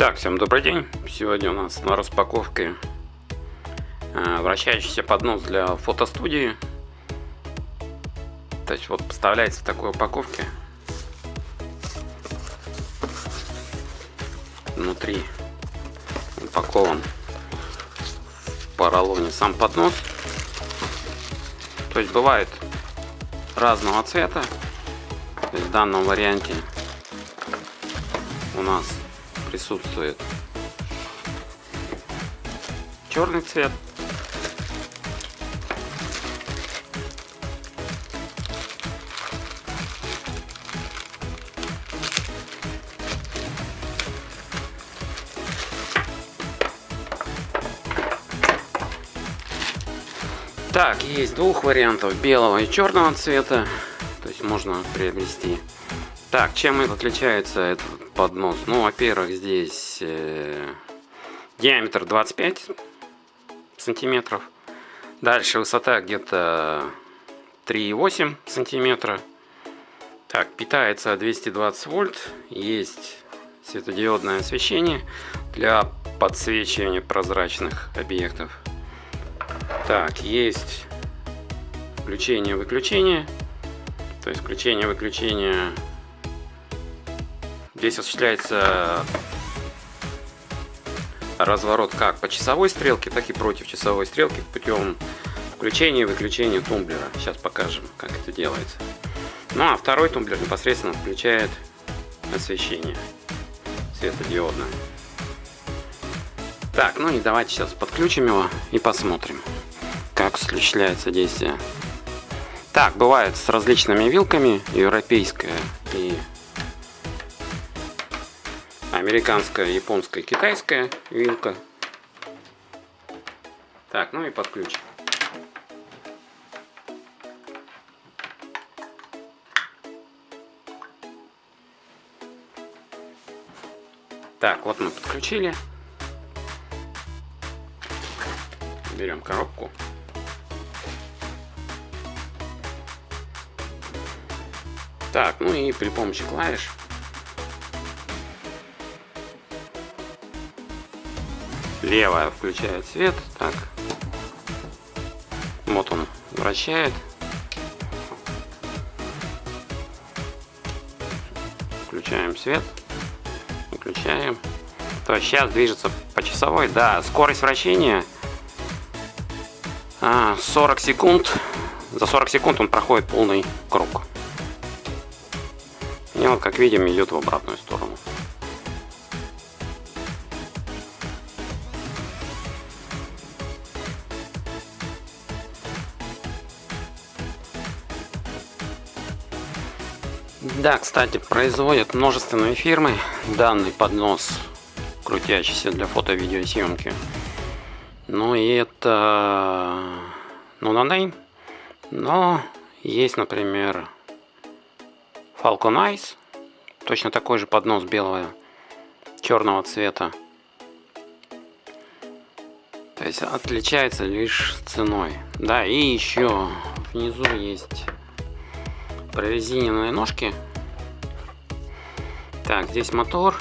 Так, всем добрый день. Сегодня у нас на распаковке э, вращающийся поднос для фотостудии. То есть вот поставляется в такой упаковке. Внутри упакован в поролоне сам поднос. То есть бывает разного цвета. в данном варианте у нас присутствует черный цвет. Так, есть двух вариантов, белого и черного цвета. То есть можно приобрести. Так, чем отличается этот поднос. Ну, во-первых, здесь э, диаметр 25 сантиметров. Дальше высота где-то 3,8 сантиметра. Так, питается 220 вольт. Есть светодиодное освещение для подсвечивания прозрачных объектов. Так, есть включение-выключение. То есть включение-выключение Здесь осуществляется разворот как по часовой стрелке, так и против часовой стрелки путем включения и выключения тумблера. Сейчас покажем, как это делается. Ну а второй тумблер непосредственно включает освещение светодиодное. Так, ну и давайте сейчас подключим его и посмотрим, как осуществляется действие. Так, бывает с различными вилками, европейская и американская, японская, китайская вилка. Так, ну и подключим. Так, вот мы подключили. Берем коробку. Так, ну и при помощи клавиш Левая включает свет. Так. Вот он вращает. Включаем свет. Выключаем. То есть сейчас движется по часовой. Да, скорость вращения 40 а, секунд. За 40 секунд он проходит полный круг. И вот, как видим, идет в обратную сторону. Да, кстати, производят множественные фирмы данный поднос, крутящийся для фото-видеосъемки. Ну и это, ну, на name. Но есть, например, Falcon Ice, точно такой же поднос белого, черного цвета. То есть отличается лишь ценой. Да, и еще внизу есть прорезиненные ножки. Так, здесь мотор.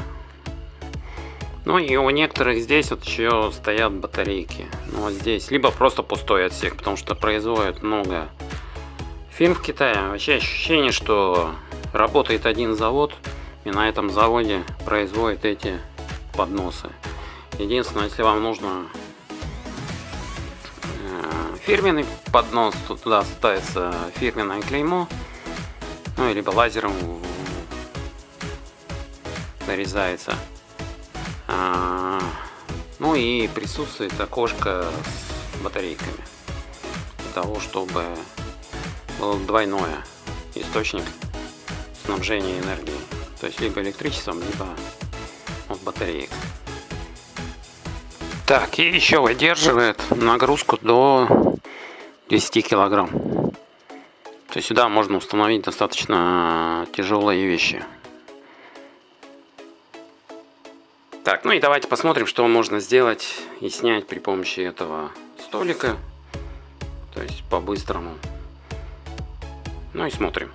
Ну и у некоторых здесь вот еще стоят батарейки. Ну вот здесь. Либо просто пустой отсек, потому что производят много фирм в Китае. Вообще ощущение, что работает один завод. И на этом заводе производят эти подносы. Единственное, если вам нужно э, фирменный поднос, туда ставится фирменное клеймо ну, либо лазером нарезается. А, ну и присутствует окошко с батарейками. Для того, чтобы был двойное источник снабжения энергии. То есть либо электричеством, либо от батареек. Так, и еще выдерживает нагрузку до 10 килограмм. То есть сюда можно установить достаточно тяжелые вещи. Так, ну и давайте посмотрим, что можно сделать и снять при помощи этого столика. То есть по-быстрому. Ну и смотрим.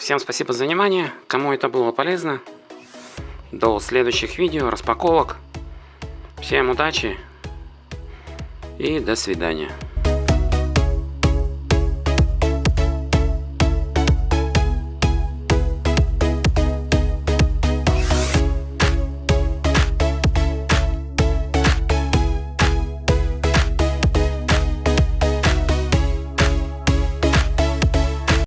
Так, всем спасибо за внимание. Кому это было полезно. До следующих видео, распаковок. Всем удачи и до свидания.